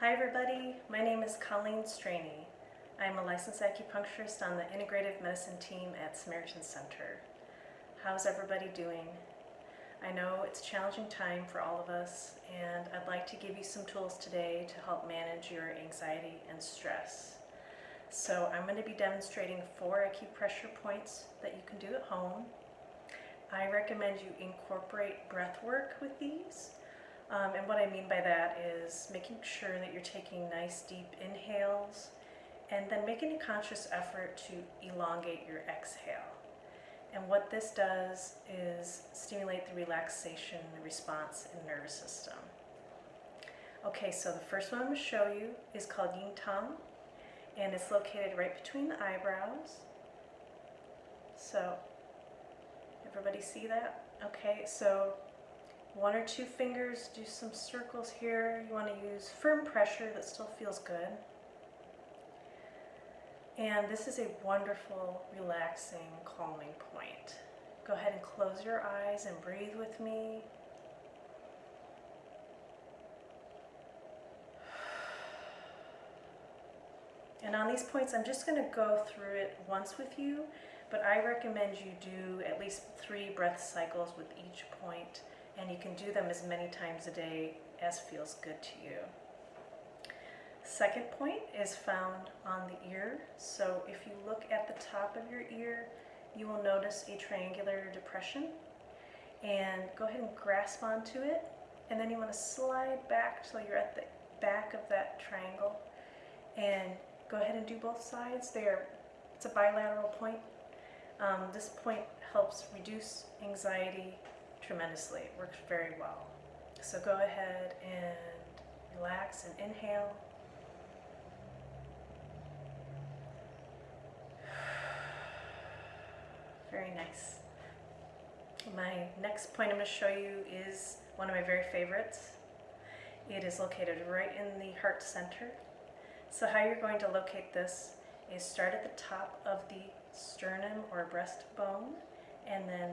Hi everybody, my name is Colleen Straney. I'm a licensed acupuncturist on the integrative medicine team at Samaritan Center. How's everybody doing? I know it's a challenging time for all of us and I'd like to give you some tools today to help manage your anxiety and stress. So I'm going to be demonstrating four acupressure points that you can do at home. I recommend you incorporate breath work with these um, and what I mean by that is making sure that you're taking nice deep inhales and then making a conscious effort to elongate your exhale. And what this does is stimulate the relaxation response in the nervous system. Okay, so the first one I'm going to show you is called Yin Tang, and it's located right between the eyebrows. So, everybody see that? Okay, so one or two fingers, do some circles here. You want to use firm pressure that still feels good. And this is a wonderful, relaxing, calming point. Go ahead and close your eyes and breathe with me. And on these points, I'm just going to go through it once with you, but I recommend you do at least three breath cycles with each point and you can do them as many times a day as feels good to you. Second point is found on the ear. So if you look at the top of your ear, you will notice a triangular depression. And go ahead and grasp onto it. And then you want to slide back so you're at the back of that triangle. And go ahead and do both sides. There, it's a bilateral point. Um, this point helps reduce anxiety tremendously. It works very well. So go ahead and relax and inhale. Very nice. My next point I'm going to show you is one of my very favorites. It is located right in the heart center. So how you're going to locate this is start at the top of the sternum or breastbone and then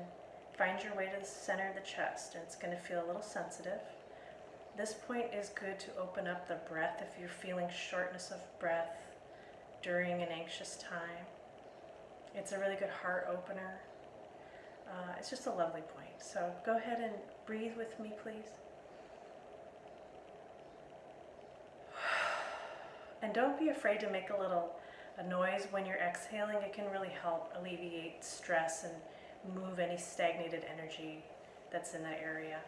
Find your way to the center of the chest and it's going to feel a little sensitive. This point is good to open up the breath if you're feeling shortness of breath during an anxious time. It's a really good heart opener. Uh, it's just a lovely point. So go ahead and breathe with me, please. And don't be afraid to make a little a noise when you're exhaling. It can really help alleviate stress and move any stagnated energy that's in that area.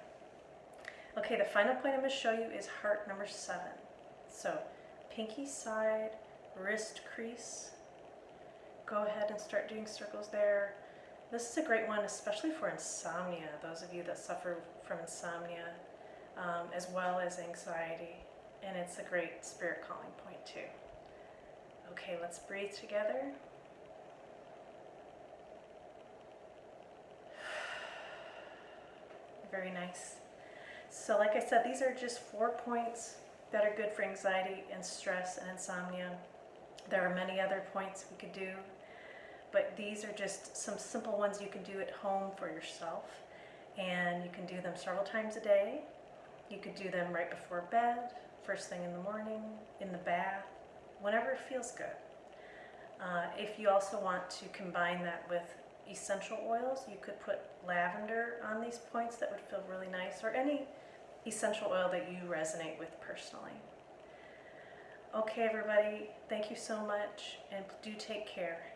Okay, the final point I'm going to show you is heart number seven. So pinky side, wrist crease. Go ahead and start doing circles there. This is a great one, especially for insomnia, those of you that suffer from insomnia, um, as well as anxiety. And it's a great spirit calling point too. Okay, let's breathe together. Very nice. So like I said, these are just four points that are good for anxiety and stress and insomnia. There are many other points we could do, but these are just some simple ones you can do at home for yourself. And you can do them several times a day. You could do them right before bed, first thing in the morning, in the bath, whenever it feels good. Uh, if you also want to combine that with essential oils. You could put lavender on these points that would feel really nice or any essential oil that you resonate with personally. Okay everybody, thank you so much and do take care.